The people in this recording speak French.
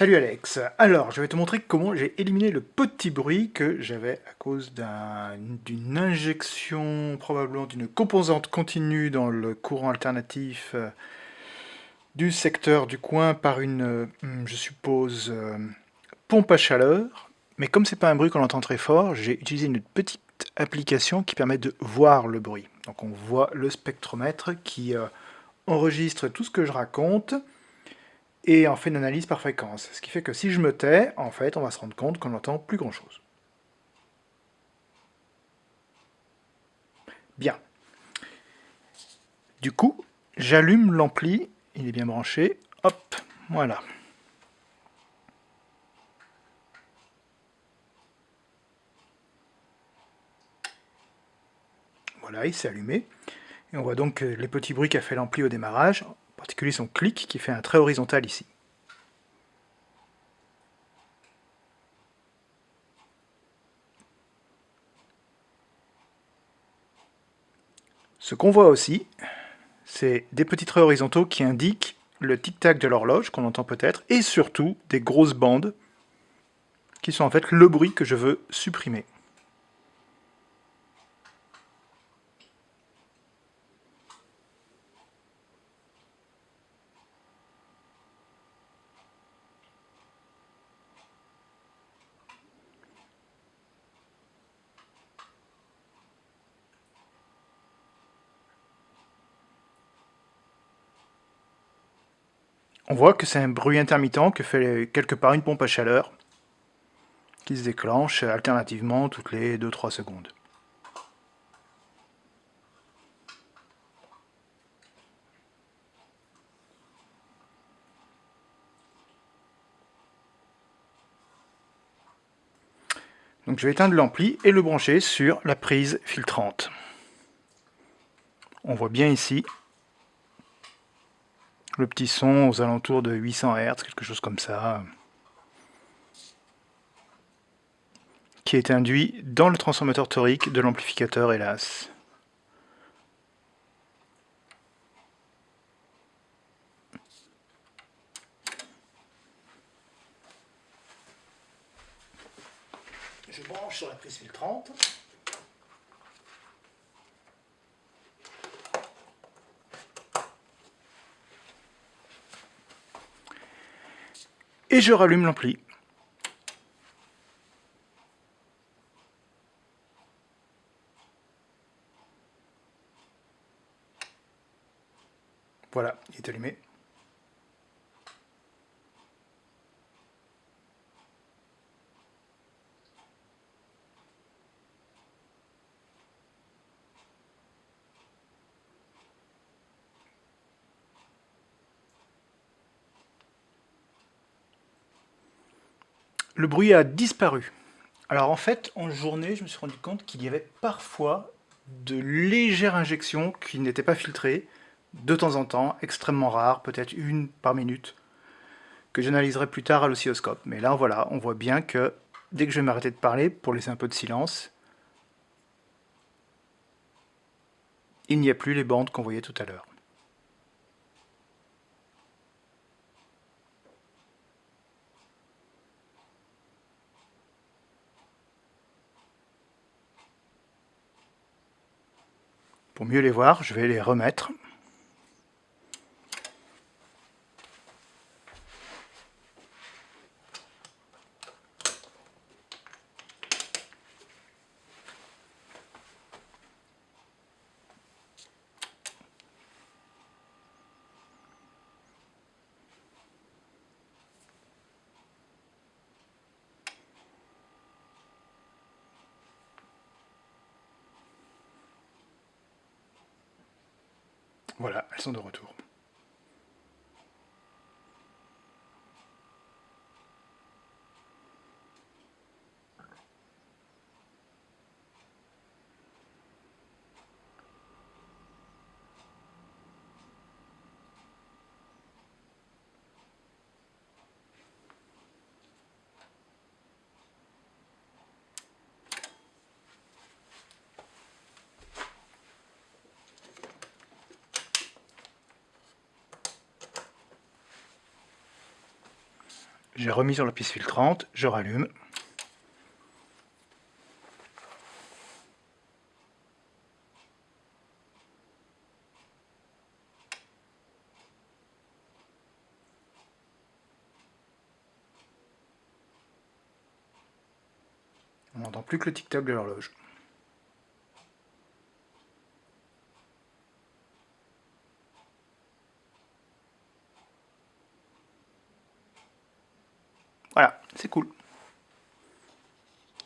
Salut Alex, alors je vais te montrer comment j'ai éliminé le petit bruit que j'avais à cause d'une injection, probablement d'une composante continue dans le courant alternatif euh, du secteur du coin par une, euh, je suppose, euh, pompe à chaleur. Mais comme c'est pas un bruit qu'on entend très fort, j'ai utilisé une petite application qui permet de voir le bruit. Donc on voit le spectromètre qui enregistre tout ce que je raconte, et en fait une analyse par fréquence. Ce qui fait que si je me tais, en fait, on va se rendre compte qu'on n'entend plus grand-chose. Bien. Du coup, j'allume l'ampli, il est bien branché, hop, voilà. Voilà, il s'est allumé. Et on voit donc les petits bruits qu'a fait l'ampli au démarrage particulier son clic qui fait un trait horizontal ici. Ce qu'on voit aussi, c'est des petits traits horizontaux qui indiquent le tic-tac de l'horloge, qu'on entend peut-être, et surtout des grosses bandes, qui sont en fait le bruit que je veux supprimer. On voit que c'est un bruit intermittent que fait quelque part une pompe à chaleur qui se déclenche alternativement toutes les 2-3 secondes. Donc je vais éteindre l'ampli et le brancher sur la prise filtrante. On voit bien ici le petit son aux alentours de 800 Hz, quelque chose comme ça, qui est induit dans le transformateur torique de l'amplificateur, hélas. Je branche sur la prise filtrante. Et je rallume l'ampli. Voilà, il est allumé. Le bruit a disparu. Alors en fait, en journée, je me suis rendu compte qu'il y avait parfois de légères injections qui n'étaient pas filtrées, de temps en temps, extrêmement rares, peut-être une par minute, que j'analyserai plus tard à l'oscilloscope. Mais là, voilà, on voit bien que dès que je vais m'arrêter de parler, pour laisser un peu de silence, il n'y a plus les bandes qu'on voyait tout à l'heure. Pour mieux les voir, je vais les remettre. Voilà, elles sont de retour. J'ai remis sur la piste filtrante, je rallume. On n'entend plus que le tic-tac de l'horloge. Voilà, c'est cool.